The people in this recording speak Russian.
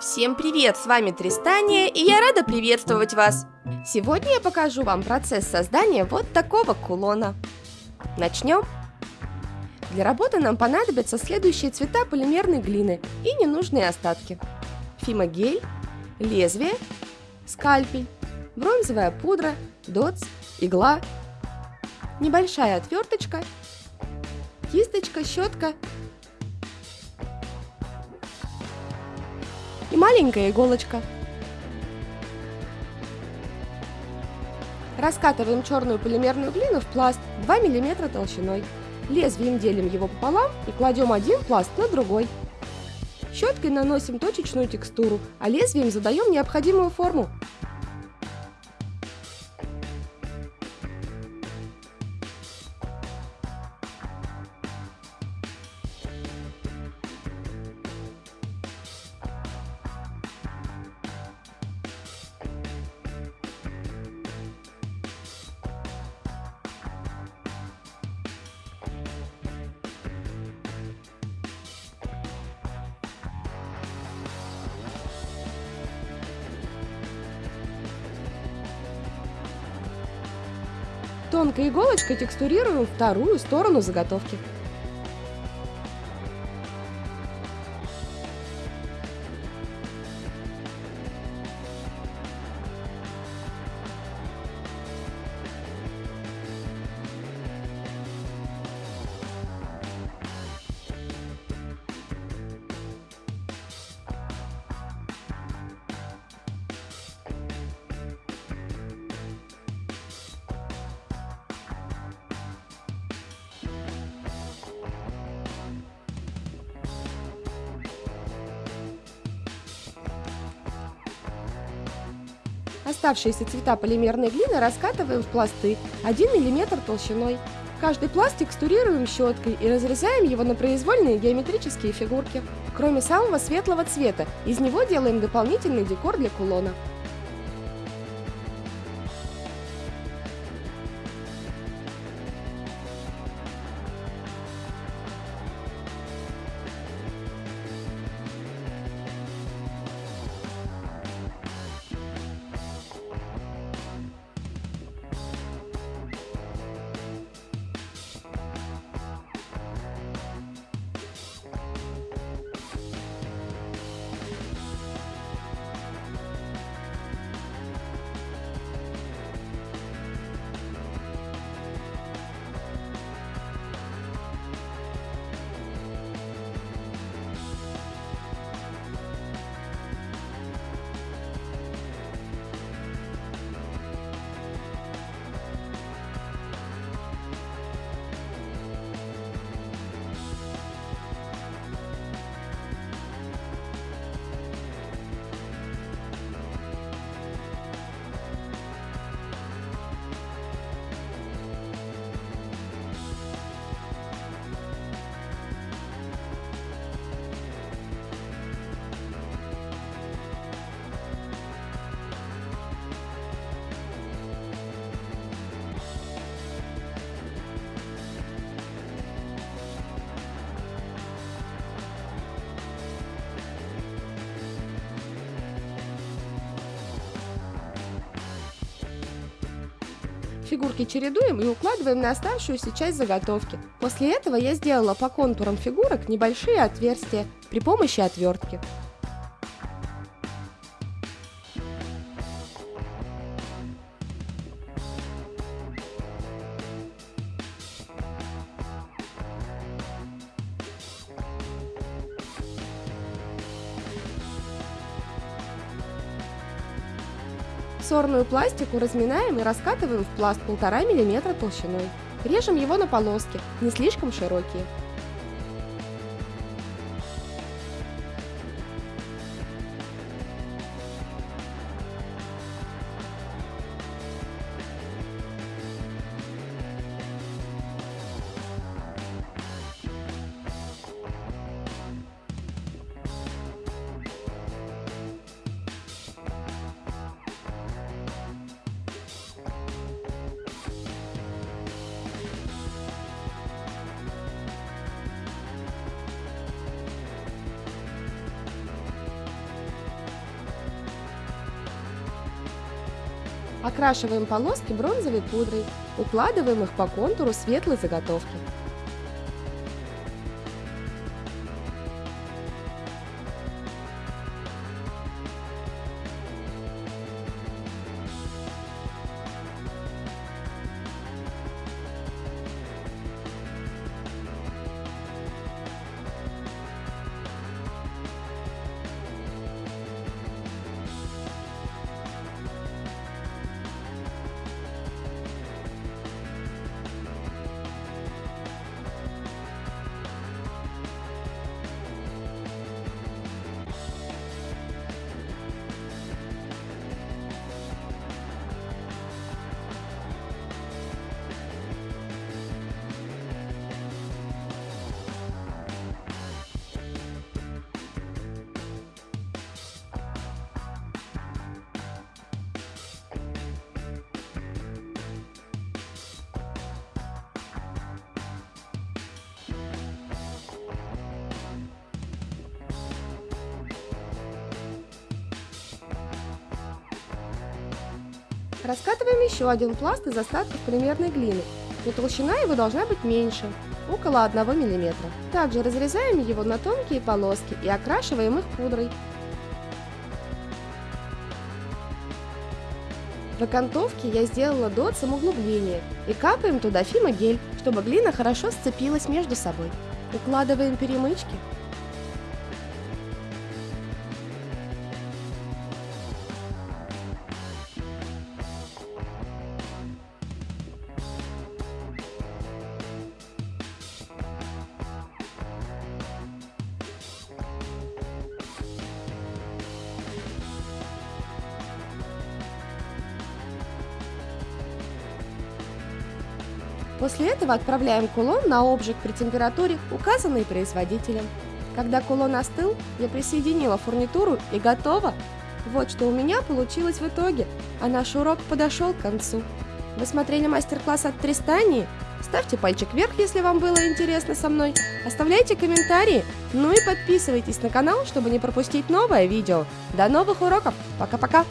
Всем привет, с вами Тристания, и я рада приветствовать вас. Сегодня я покажу вам процесс создания вот такого кулона. Начнем. Для работы нам понадобятся следующие цвета полимерной глины и ненужные остатки. Фимогель, лезвие, скальпель, бронзовая пудра, дотс, игла, небольшая отверточка, кисточка, щетка и маленькая иголочка. Раскатываем черную полимерную глину в пласт 2 мм толщиной. Лезвием делим его пополам и кладем один пласт на другой. Щеткой наносим точечную текстуру, а лезвием задаем необходимую форму. Тонкой иголочкой текстурируем вторую сторону заготовки. Оставшиеся цвета полимерной глины раскатываем в пласты 1 мм толщиной. Каждый пласт текстурируем щеткой и разрезаем его на произвольные геометрические фигурки. Кроме самого светлого цвета, из него делаем дополнительный декор для кулона. Фигурки чередуем и укладываем на оставшуюся часть заготовки. После этого я сделала по контурам фигурок небольшие отверстия при помощи отвертки. Сорную пластику разминаем и раскатываем в пласт 1,5 мм толщиной. Режем его на полоски, не слишком широкие. Окрашиваем полоски бронзовой пудрой, укладываем их по контуру светлой заготовки. Раскатываем еще один пласт из остатков полимерной глины, но толщина его должна быть меньше, около 1 мм. Также разрезаем его на тонкие полоски и окрашиваем их пудрой. В окантовке я сделала дот самоуглубления и капаем туда фимогель, чтобы глина хорошо сцепилась между собой. Укладываем перемычки После этого отправляем кулон на обжиг при температуре, указанной производителем. Когда кулон остыл, я присоединила фурнитуру и готово. Вот что у меня получилось в итоге, а наш урок подошел к концу. Вы смотрели мастер-класс от Тристании? Ставьте пальчик вверх, если вам было интересно со мной. Оставляйте комментарии. Ну и подписывайтесь на канал, чтобы не пропустить новое видео. До новых уроков. Пока-пока.